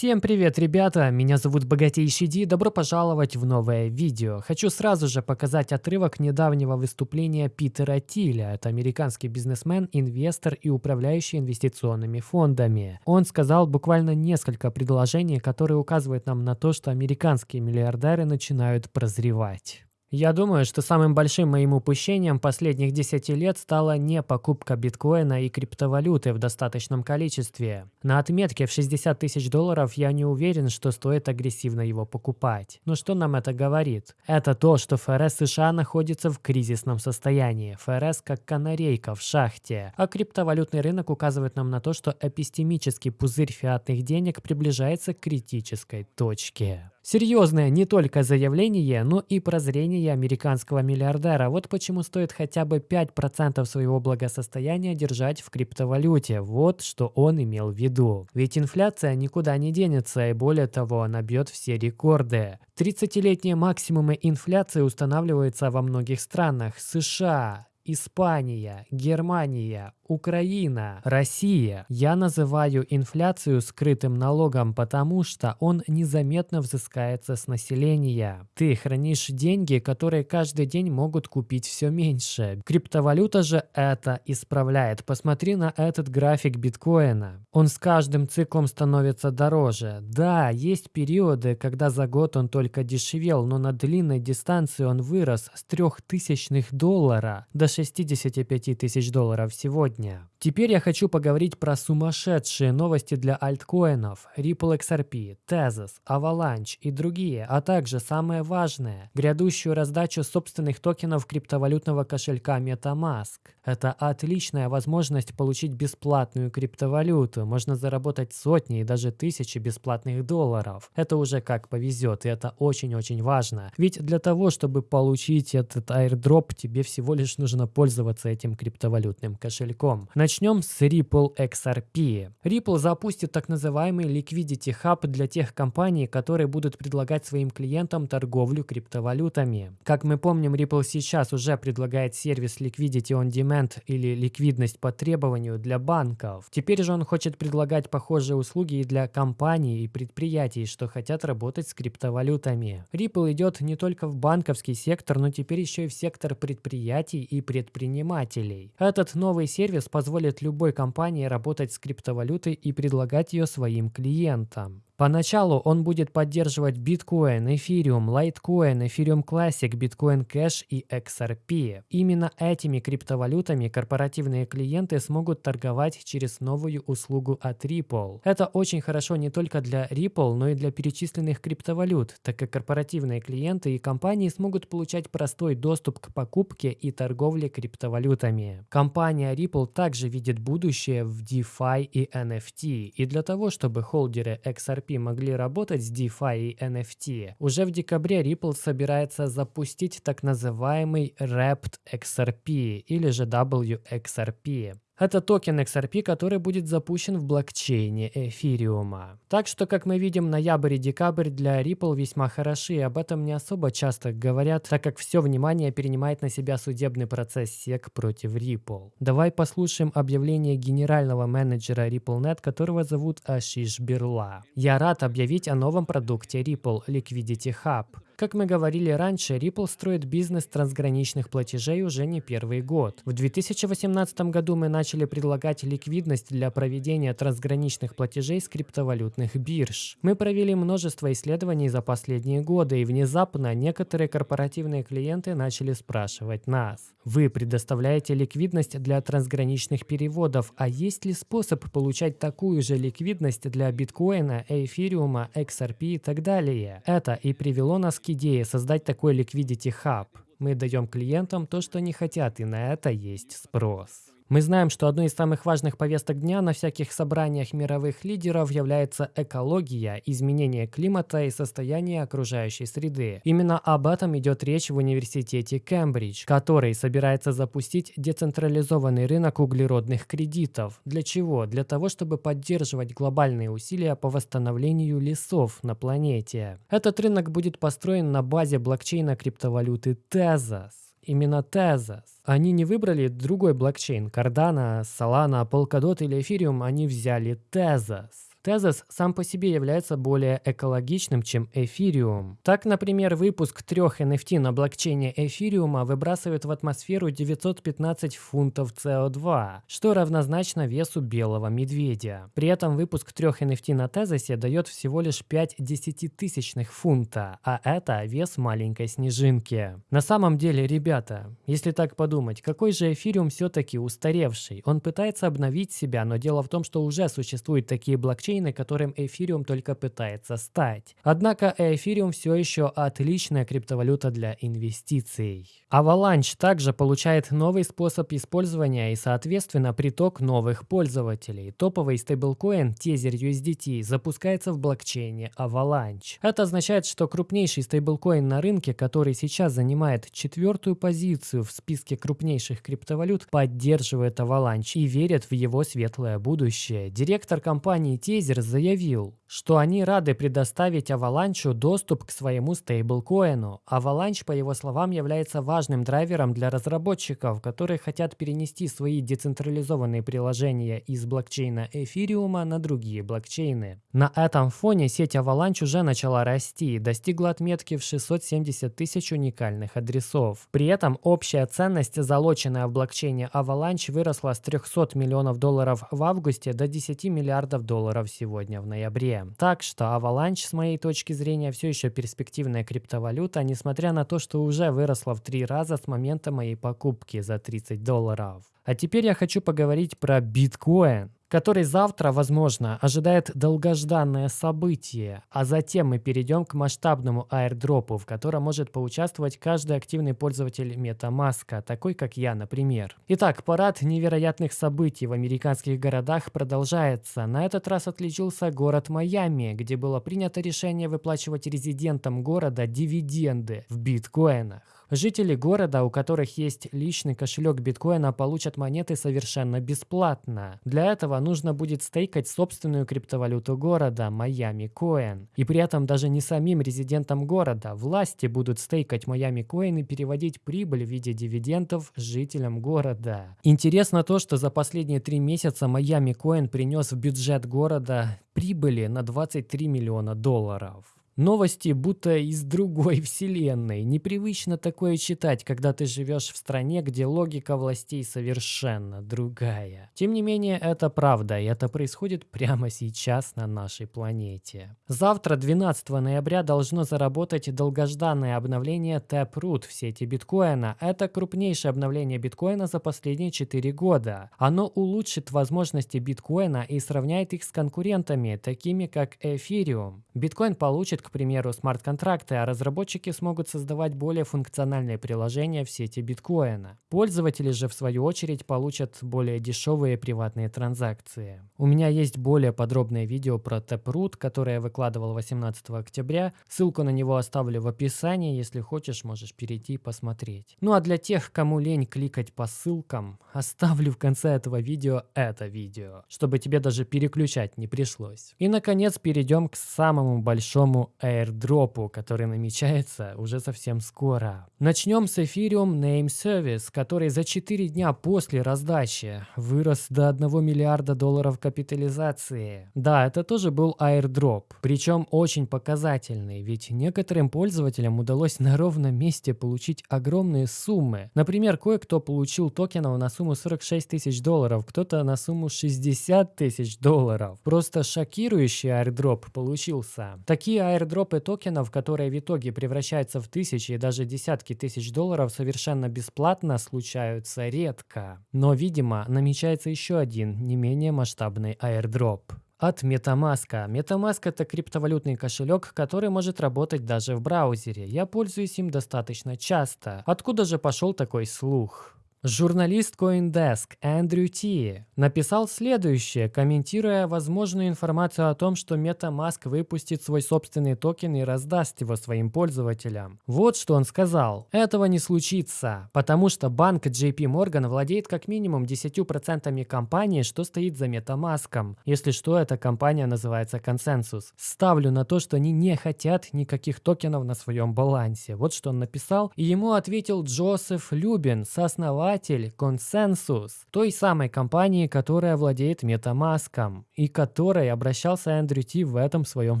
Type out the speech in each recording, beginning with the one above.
Всем привет, ребята! Меня зовут Богатейший Ди, добро пожаловать в новое видео. Хочу сразу же показать отрывок недавнего выступления Питера Тиля. Это американский бизнесмен, инвестор и управляющий инвестиционными фондами. Он сказал буквально несколько предложений, которые указывают нам на то, что американские миллиардеры начинают прозревать. Я думаю, что самым большим моим упущением последних 10 лет стала не покупка биткоина и криптовалюты в достаточном количестве. На отметке в 60 тысяч долларов я не уверен, что стоит агрессивно его покупать. Но что нам это говорит? Это то, что ФРС США находится в кризисном состоянии. ФРС как канарейка в шахте. А криптовалютный рынок указывает нам на то, что эпистемический пузырь фиатных денег приближается к критической точке. Серьезное не только заявление, но и прозрение американского миллиардера. Вот почему стоит хотя бы 5% своего благосостояния держать в криптовалюте. Вот что он имел в виду. Ведь инфляция никуда не денется, и более того, она бьет все рекорды. 30-летние максимумы инфляции устанавливаются во многих странах. США, Испания, Германия, Украина, Россия. Я называю инфляцию скрытым налогом, потому что он незаметно взыскается с населения. Ты хранишь деньги, которые каждый день могут купить все меньше. Криптовалюта же это исправляет. Посмотри на этот график биткоина. Он с каждым циклом становится дороже. Да, есть периоды, когда за год он только дешевел, но на длинной дистанции он вырос с 3000 доллара до 65 тысяч долларов сегодня сегодня. Теперь я хочу поговорить про сумасшедшие новости для альткоинов, Ripple XRP, Tezos, Avalanche и другие, а также самое важное – грядущую раздачу собственных токенов криптовалютного кошелька MetaMask. Это отличная возможность получить бесплатную криптовалюту, можно заработать сотни и даже тысячи бесплатных долларов. Это уже как повезет, и это очень-очень важно. Ведь для того, чтобы получить этот airdrop, тебе всего лишь нужно пользоваться этим криптовалютным кошельком. Начнем с Ripple XRP. Ripple запустит так называемый Liquidity Hub для тех компаний, которые будут предлагать своим клиентам торговлю криптовалютами. Как мы помним, Ripple сейчас уже предлагает сервис Liquidity on Demand или ликвидность по требованию для банков. Теперь же он хочет предлагать похожие услуги и для компаний и предприятий, что хотят работать с криптовалютами. Ripple идет не только в банковский сектор, но теперь еще и в сектор предприятий и предпринимателей. Этот новый сервис сервис позволит любой компании работать с криптовалютой и предлагать ее своим клиентам. Поначалу он будет поддерживать Bitcoin, Ethereum, Litecoin, Ethereum Classic, Bitcoin Cash и XRP. Именно этими криптовалютами корпоративные клиенты смогут торговать через новую услугу от Ripple. Это очень хорошо не только для Ripple, но и для перечисленных криптовалют, так как корпоративные клиенты и компании смогут получать простой доступ к покупке и торговле криптовалютами. Компания Ripple также видит будущее в DeFi и NFT, и для того, чтобы холдеры XRP могли работать с DeFi и NFT, уже в декабре Ripple собирается запустить так называемый Wrapped XRP или же WXRP. Это токен XRP, который будет запущен в блокчейне эфириума. Так что, как мы видим, ноябрь и декабрь для Ripple весьма хороши, и об этом не особо часто говорят, так как все внимание перенимает на себя судебный процесс SEC против Ripple. Давай послушаем объявление генерального менеджера RippleNet, которого зовут Ашиш Бирла. Я рад объявить о новом продукте Ripple Liquidity Hub. Как мы говорили раньше, Ripple строит бизнес трансграничных платежей уже не первый год. В 2018 году мы начали предлагать ликвидность для проведения трансграничных платежей с криптовалютных бирж. Мы провели множество исследований за последние годы, и внезапно некоторые корпоративные клиенты начали спрашивать нас. Вы предоставляете ликвидность для трансграничных переводов, а есть ли способ получать такую же ликвидность для биткоина, эфириума, XRP и так далее? Это и привело нас к идее создать такой Liquidity Hub. Мы даем клиентам то, что они хотят, и на это есть спрос. Мы знаем, что одной из самых важных повесток дня на всяких собраниях мировых лидеров является экология, изменение климата и состояние окружающей среды. Именно об этом идет речь в университете Кембридж, который собирается запустить децентрализованный рынок углеродных кредитов. Для чего? Для того, чтобы поддерживать глобальные усилия по восстановлению лесов на планете. Этот рынок будет построен на базе блокчейна криптовалюты Tezos именно Tezos. Они не выбрали другой блокчейн. Cardano, Solana, Polkadot или Ethereum, они взяли Tezos. Tezos сам по себе является более экологичным, чем Ethereum. Так, например, выпуск трех NFT на блокчейне Ethereum выбрасывает в атмосферу 915 фунтов CO2, что равнозначно весу белого медведя. При этом выпуск трех NFT на Тезосе дает всего лишь 5 десятитысячных фунта, а это вес маленькой снежинки. На самом деле, ребята, если так подумать, какой же эфириум все-таки устаревший? Он пытается обновить себя, но дело в том, что уже существуют такие блокчейны, которым эфириум только пытается стать. Однако эфириум все еще отличная криптовалюта для инвестиций. Avalanche также получает новый способ использования и, соответственно, приток новых пользователей. Топовый стейблкоин Tether USDT запускается в блокчейне Avalanche. Это означает, что крупнейший стейблкоин на рынке, который сейчас занимает четвертую позицию в списке крупнейших криптовалют, поддерживает Avalanche и верит в его светлое будущее. Директор компании Tether заявил, что они рады предоставить Avalanche доступ к своему стейблкоину. Avalanche, по его словам, является важным драйвером для разработчиков, которые хотят перенести свои децентрализованные приложения из блокчейна эфириума на другие блокчейны. На этом фоне сеть Avalanche уже начала расти и достигла отметки в 670 тысяч уникальных адресов. При этом общая ценность, залоченная в блокчейне Avalanche, выросла с 300 миллионов долларов в августе до 10 миллиардов долларов сегодня в ноябре. Так что Avalanche, с моей точки зрения, все еще перспективная криптовалюта, несмотря на то, что уже выросла в три раза с момента моей покупки за 30 долларов. А теперь я хочу поговорить про биткоин который завтра, возможно, ожидает долгожданное событие, а затем мы перейдем к масштабному аирдропу, в котором может поучаствовать каждый активный пользователь MetaMask, такой как я, например. Итак, парад невероятных событий в американских городах продолжается. На этот раз отличился город Майами, где было принято решение выплачивать резидентам города дивиденды в биткоинах. Жители города, у которых есть личный кошелек биткоина, получат монеты совершенно бесплатно. Для этого нужно будет стейкать собственную криптовалюту города, Майами Коин. И при этом даже не самим резидентам города. Власти будут стейкать Майами Коин и переводить прибыль в виде дивидендов жителям города. Интересно то, что за последние три месяца Майами Коин принес в бюджет города прибыли на 23 миллиона долларов. Новости будто из другой вселенной. Непривычно такое читать, когда ты живешь в стране, где логика властей совершенно другая. Тем не менее, это правда, и это происходит прямо сейчас на нашей планете. Завтра, 12 ноября, должно заработать долгожданное обновление Taproot в сети биткоина. Это крупнейшее обновление биткоина за последние 4 года. Оно улучшит возможности биткоина и сравняет их с конкурентами, такими как Ethereum. Биткоин получит, к к примеру, смарт-контракты, а разработчики смогут создавать более функциональные приложения в сети биткоина. Пользователи же, в свою очередь, получат более дешевые приватные транзакции. У меня есть более подробное видео про Taproot, которое я выкладывал 18 октября. Ссылку на него оставлю в описании, если хочешь, можешь перейти и посмотреть. Ну а для тех, кому лень кликать по ссылкам, оставлю в конце этого видео это видео, чтобы тебе даже переключать не пришлось. И наконец перейдем к самому большому airdropу, который намечается уже совсем скоро. Начнем с Ethereum Name Service, который за 4 дня после раздачи вырос до 1 миллиарда долларов капитализации. Да, это тоже был airdrop, причем очень показательный, ведь некоторым пользователям удалось на ровном месте получить огромные суммы. Например, кое-кто получил токенов на сумму 46 тысяч долларов, кто-то на сумму 60 тысяч долларов. Просто шокирующий airdrop получился. Такие airdrop Airdропы токенов, которые в итоге превращаются в тысячи и даже десятки тысяч долларов совершенно бесплатно, случаются редко. Но, видимо, намечается еще один, не менее масштабный airdrop от MetaMask. MetaMask это криптовалютный кошелек, который может работать даже в браузере. Я пользуюсь им достаточно часто. Откуда же пошел такой слух? Журналист CoinDesk Эндрю Ти написал следующее, комментируя возможную информацию о том, что MetaMask выпустит свой собственный токен и раздаст его своим пользователям. Вот что он сказал. Этого не случится, потому что банк JP Morgan владеет как минимум 10% компании, что стоит за MetaMask. Если что, эта компания называется Consensus. Ставлю на то, что они не хотят никаких токенов на своем балансе. Вот что он написал. И ему ответил Джозеф Любин, сооснователь основатель Consensus, той самой компании, которая владеет MetaMask, и которой обращался Эндрю Ти в этом своем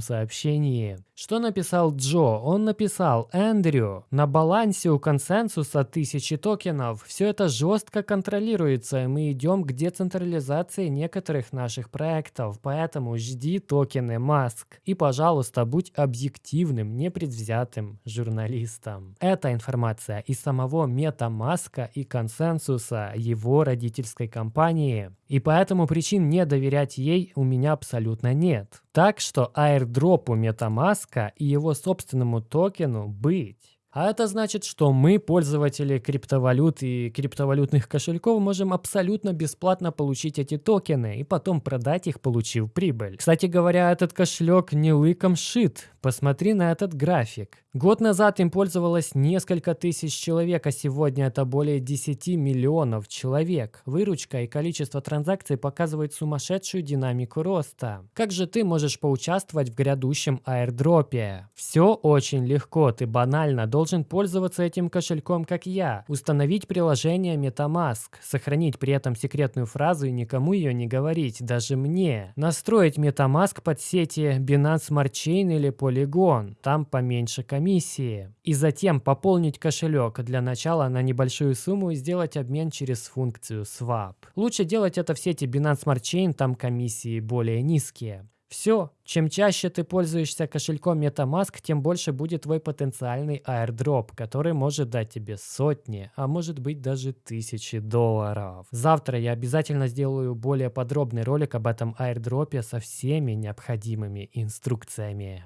сообщении. Что написал Джо? Он написал, Эндрю, на балансе у консенсуса тысячи токенов. Все это жестко контролируется, и мы идем к децентрализации некоторых наших проектов, поэтому жди токены Маск. И, пожалуйста, будь объективным, непредвзятым журналистом. Эта информация из самого MetaMask и консенсуса его родительской компании. И поэтому причин не доверять ей у меня абсолютно нет. Так что аирдропу MetaMask и его собственному токену быть. А это значит, что мы, пользователи криптовалют и криптовалютных кошельков, можем абсолютно бесплатно получить эти токены и потом продать их, получив прибыль. Кстати говоря, этот кошелек не лыком шит. Посмотри на этот график. Год назад им пользовалось несколько тысяч человек, а сегодня это более 10 миллионов человек. Выручка и количество транзакций показывают сумасшедшую динамику роста. Как же ты можешь поучаствовать в грядущем аирдропе? Все очень легко, ты банально должен пользоваться этим кошельком, как я. Установить приложение MetaMask, сохранить при этом секретную фразу и никому ее не говорить, даже мне. Настроить MetaMask под сети Binance Smart Chain или по Polygon, там поменьше комиссии. И затем пополнить кошелек для начала на небольшую сумму и сделать обмен через функцию Swap. Лучше делать это в сети Binance Smart Chain, там комиссии более низкие. Все, чем чаще ты пользуешься кошельком MetaMask, тем больше будет твой потенциальный airdrop, который может дать тебе сотни, а может быть даже тысячи долларов. Завтра я обязательно сделаю более подробный ролик об этом airdropе со всеми необходимыми инструкциями.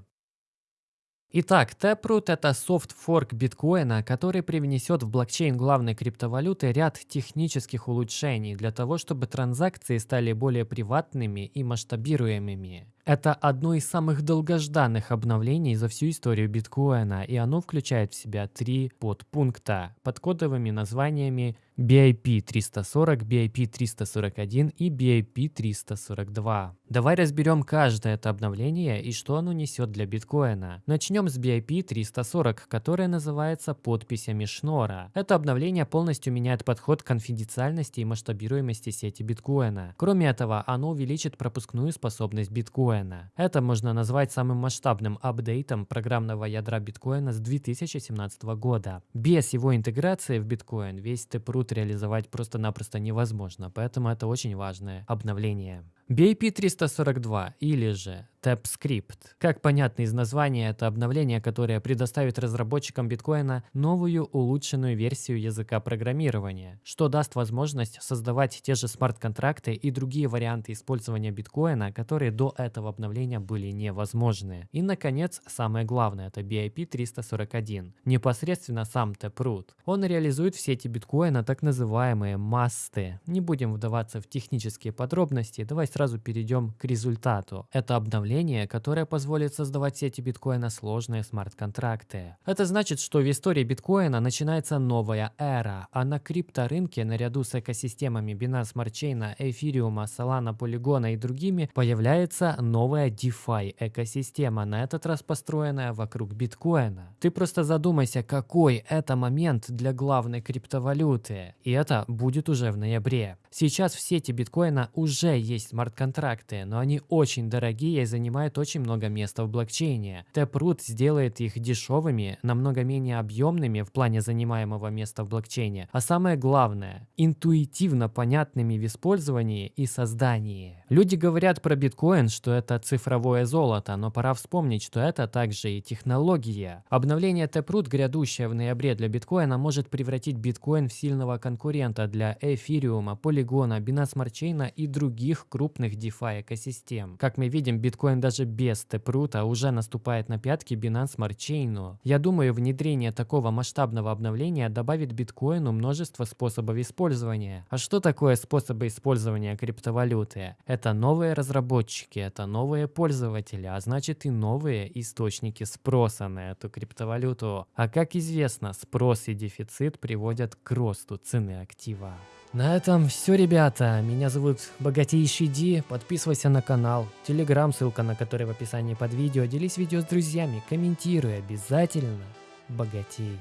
Итак, Taproot – это софт-форк биткоина, который привнесет в блокчейн главной криптовалюты ряд технических улучшений для того, чтобы транзакции стали более приватными и масштабируемыми. Это одно из самых долгожданных обновлений за всю историю биткоина, и оно включает в себя три подпункта под кодовыми названиями BIP 340, BIP 341 и BIP 342. Давай разберем каждое это обновление и что оно несет для биткоина. Начнем с BIP 340, которое называется подписями Шнора. Это обновление полностью меняет подход к конфиденциальности и масштабируемости сети биткоина. Кроме этого, оно увеличит пропускную способность биткоина биткоина. Это можно назвать самым масштабным апдейтом программного ядра биткоина с 2017 года. Без его интеграции в биткоин весь Taproot реализовать просто-напросто невозможно, поэтому это очень важное обновление. BIP342 или же TapScript. Как понятно из названия, это обновление, которое предоставит разработчикам биткоина новую улучшенную версию языка программирования, что даст возможность создавать те же смарт-контракты и другие варианты использования биткоина, которые до этого обновления были невозможны. И, наконец, самое главное, это BIP341. Непосредственно сам Taproot. Он реализует в сети биткоина так называемые MAST ы. Не будем вдаваться в технические подробности, давай сразу перейдем к результату. Это обновление, которое позволит создавать в сети биткоина сложные смарт-контракты. Это значит, что в истории биткоина начинается новая эра, а на крипторынке наряду с экосистемами Binance Smart Chain, Ethereum, Solana, Polygon и другими появляется новая DeFi экосистема, на этот раз построенная вокруг биткоина. Ты просто задумайся, какой это момент для главной криптовалюты. И это будет уже в ноябре. Сейчас в сети биткоина уже есть смарт смарт-контракты, но они очень дорогие и занимают очень много места в блокчейне. Taproot сделает их дешевыми, намного менее объемными в плане занимаемого места в блокчейне, а самое главное, интуитивно понятными в использовании и создании. Люди говорят про биткоин, что это цифровое золото, но пора вспомнить, что это также и технология. Обновление Taproot, грядущее в ноябре для биткоина, может превратить биткоин в сильного конкурента для эфириума, полигона, Binance Smart Chain и других крупных DeFi экосистем. Как мы видим, биткоин даже без Taproot уже наступает на пятки Binance Smart Chain. Я думаю, внедрение такого масштабного обновления добавит биткоину множество способов использования. А что такое способы использования криптовалюты? Это новые разработчики, это новые пользователи, а значит и новые источники спроса на эту криптовалюту. А как известно, спрос и дефицит приводят к росту цены актива. На этом все, ребята. Меня зовут Богатейший Ди. Подписывайся на канал. Телеграм, ссылка на который в описании под видео. Делись видео с друзьями, комментируй обязательно. Богатей.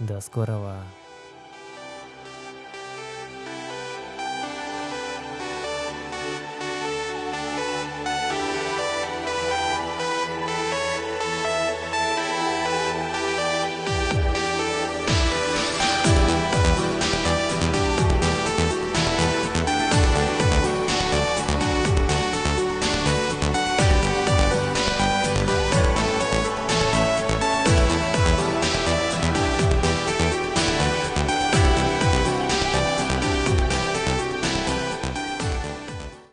До скорого.